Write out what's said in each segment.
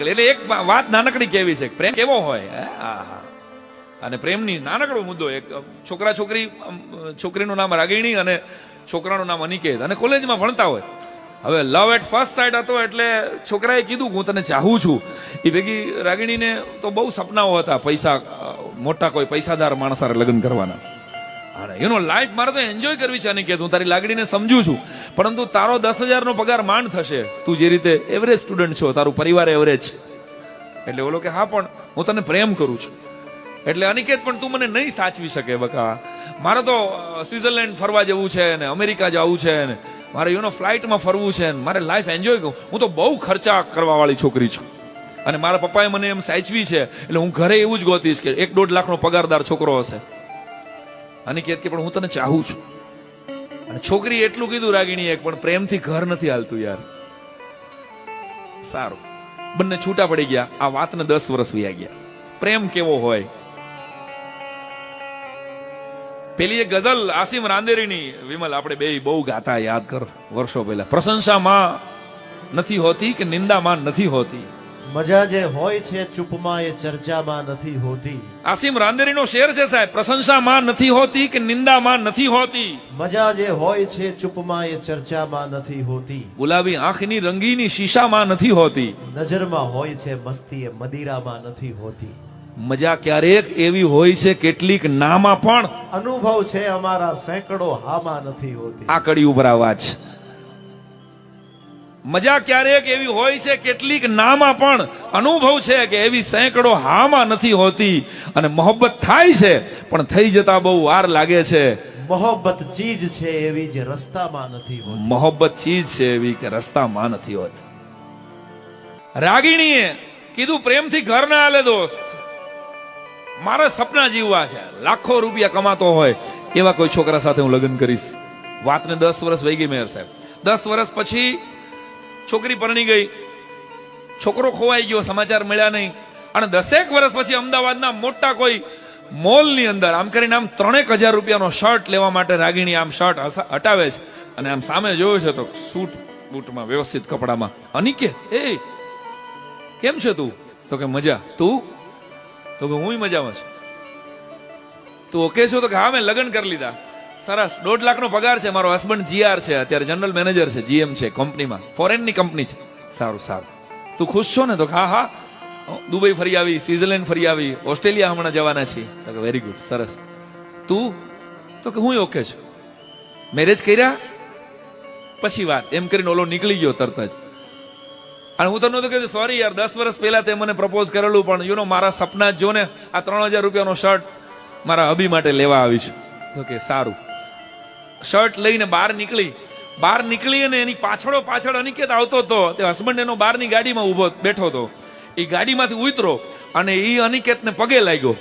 એટલે એક વાત નાનકડી કેવી છે પ્રેમ કેવો હોય. અને પ્રેમની નાનકડો મુદ્દો એક છોકરા છોકરી છોકરીનું નામ રાગીણી અને છોકરાનું નામ અનિકેત. અને કોલેજમાં ભણતા હોય. હવે લવ એટ ફર્સ્ટ સાઇડ હતો એટલે છોકરાએ કીધું, હું તને ચાહું છું. એ ભેગી રાગીણીને તો બહુ સપનાઓ હતા, પૈસા મોટા કોઈ પૈસાદાર માણસ હારે લગ્ન કરવાના. અને એનો લાઈફ મારે તો એન્જોય કરવી છે, અનિકેત. હું તારી લાગણીને સમજુ છું. પરંતુ તારો દસ હજારનો પગાર માંડ થશે. તું જે રીતે એવરેજ સ્ટુડન્ટ છો, તારું પરિવાર એવરેજ છે એટલે બોલો કે, હા, પણ હું તને પ્રેમ કરું છું. એટલે અનિકેત, પણ તું મને નહીં સાચવી શકે, બકા. મારે તો સ્વિટરલેન્ડ ફરવા જવું છે ને અમેરિકા જવું છે ને મારે યુ નો ફ્લાઇટમાં ફરવું છે ને મારે લાઈફ એન્જોય કરું. હું તો બહુ ખર્ચા કરવાવાળી છોકરી છું. અને મારા પપ્પાએ મને એમ સાચવી છે, એટલે હું ઘરે એવું જ ગોતીશ કે એક દોઢ લાખનો પગારદાર છોકરો હશે. અનિકેત કે, પણ હું તને ચાહું છું. છોકરી એટલું કીધું રાગીણી એક પણ પ્રેમથી ઘર નથી હાલતું યાર. સારું. બંને છૂટા પડી ગયા. આ વાતને દસ વર્ષ વ્યા ગયા. પ્રેમ કેવો હોય? પેલી એ ગઝલ આસિમ રાંદેરીની. વિમલ, આપણે બે બહુ ગાતા, યાદ કર, વર્ષો પહેલા. પ્રશંસામાં નથી હોતી કે નિંદામાં નથી હોતી? મજા જે હોય છે ચૂપમાં એ ચર્ચામાં નથી હોતી. આસિમ રાંદેરીનો શેર છે સાહેબ પ્રશંસામાં નથી હોતી કે નિંદામાં નથી હોતી? મજા જે હોય છે ચૂપમાં એ ચર્ચામાં નથી હોતી. ગુલાબી આંખની રંગીની શીશામાં નથી હોતી. નજરમાં હોય છે મસ્તી એ મદિરામાં નથી હોતી. મજા ક્યારેક એવી હોય છે કેટલીક નામાં પણ. અનુભવ છે અમારા સેંકડો હામાં નથી હોતી. આ કડી ઉપર અવાજ મજા ક્યારેક એવી હોય છે કેટલીક નામાં પણ અનુભવ છે કે એવી સેંકડો હામાં નથી હોતી અને મોહબ્બત થાય છે પણ થઈ જતા બહુ વાર લાગે છે. મોહબ્બત ચીજ છે એવી જે રસ્તામાં નથી હોતી. મોહબ્બત ચીજ છે એવી કે રસ્તામાં નથી હોતી. રાગીણીએ કીધું પ્રેમથી ઘર ના આલે દોસ્ત. મારા સપના જીવવા છે. લાખો રૂપિયા કમાતો હોય એવા કોઈ છોકરા સાથે હું લગ્ન કરીશ. વાતને દસ વર્ષ વહી ગઈ મેયર સાહેબ. દસ વર્ષ પછી છોકરી પરણી ગઈ. છોકરો ખોવાઈ ગયો, સમાચાર મળ્યા નહીં. અને દસેક વર્ષ પછી અમદાવાદના મોટા કોઈ મોલની અંદર, આમ કરીને આમ ત્રણેક હજાર રૂપિયાનો શર્ટ લેવા માટે રાગીણી આમ શર્ટ હટાવે છે. અને આમ સામે જોયો છે તો સૂટ બૂટમાં વ્યવસ્થિત કપડામાં, અનિકે, એ, કેમ છે તું? તો કે, મજા. તું? તો કે હું મજામાં છું. તું ઓકે છો? તો કે, હા, મેં લગ્ન કરી લીધા. સરસ. દોઢ લાખનો પગાર છે મારો હસબન્ડ જીઆર છે. અત્યારે જનરલ મેનેજર છે જીએમ છે કંપનીમાં ફોરેનની કંપની છે. સારું સારું. તું ખુશ છો ને? તો હા હા. દુબઈ ફરી આવી સ્વિટરલેન્ડ ફરી આવી, ઓસ્ટ્રેલિયા હમણાં જવાના છીએ. તો કે વેરી ગુડ સરસ. તું? તો કે હું ઓકે છું. મેરેજ કર્યા? પછી વાત. એમ કરીને ઓલો નીકળી ગયો તરત જ. અને હું તમને તો કીધું સોરી યાર, દસ વર્ષ પહેલા તે મને પ્રપોઝ કરેલું, પણ યુ નો મારા સપના જ ને આ ત્રણ હજાર રૂપિયાનો શર્ટ મારા હબી માટે લેવા આવીશ. તો કે સારું. શર્ટ લઈને બહાર નીકળી. બહાર નીકળી અને એની પાછળો પાછળ અનિકેત આવતો હતો. તે હસબન્ડ એનો બહારની ગાડીમાં ઊભો બેઠો હતો. એ ગાડીમાંથી ઉતરો અને એ અનિકેતને પગે લાગ્યો.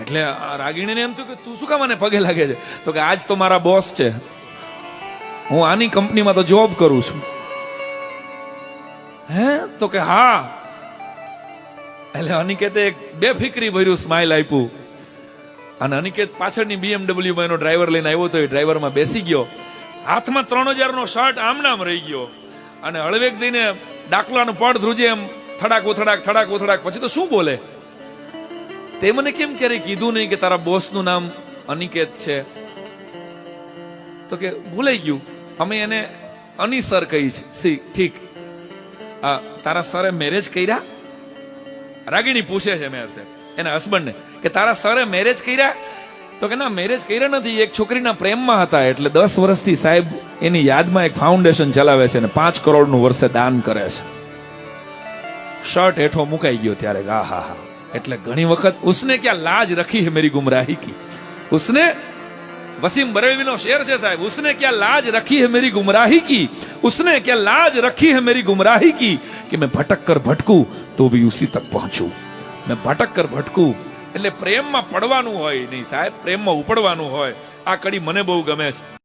એટલે રાગીણીને એમ થયું કે તું શું કામ મને પગે લાગે છે? તો કે આજ તો મારા બોસ છે. હું આની કંપનીમાં તો જોબ કરું છું. હે? તો કે હા. એટલે અનિકેતે એક બેફિકરી ભર્યું સ્માઇલ આપ્યું. અને અનિકેત પાછળની BMW એનો ડ્રાઈવર લઈને આવ્યો તો એ ડ્રાઈવરમાં બેસી ગયો. હાથમાં ત્રણ હજારનો શર્ટ આમનામ રહી ગયો. અને હળવેક દઈને ડાકલાનું પડ ધ્રુજે એમ થડાક ઉથડાક થડાક ઉથડાક. પછી તો શું બોલે? તે મને કેમ ક્યારે કીધું નહીં કે તારા બોસનું નામ અનિકેત છે? તો કે ભૂલાઈ ગયું. અમે એને અની સર કહી છે. સી, ઠીક. તારા સરે મેરેજ કર્યા? રાગીણી પૂછે છે મેં એના હસબન્ડને કે તારા સરે મેરેજ કર્યા? તો કે ના મેરેજ કર્યા નથી, એક છોકરીના પ્રેમમાં હતા એટલે દસ વર્ષથી સાહેબ એની યાદમાં એક ફાઉન્ડેશન ચલાવે છે અને પાંચ કરોડનું વર્ષે દાન કરે છે. શર્ટ હેઠો મુકાઈ ગયો ત્યારે, આ, હા હા. એટલે ઘણી વખત ઉસને ક્યાં લાજ રખી હે મેરી ગુમરાહી કી? ઉસને વસીમ બરેલવીનો શેર છે સાહેબ, ઉસને ક્યાં લાજ રખી હે મેરી ગુમરાહી કી? ઉસને ક્યાં લાજ રખી હે મેરી ગુમરાહી કી? કે મેં ભટક કર ભટકું તો ભી ઉસી તક પહોંચું. मैं ભટક કર ભટકું. એટલે પ્રેમમાં પડવાનું હોય નહીં સાહેબ, પ્રેમમાં ઉપડવાનું હોય. આ કડી મને બહુ ગમે છે.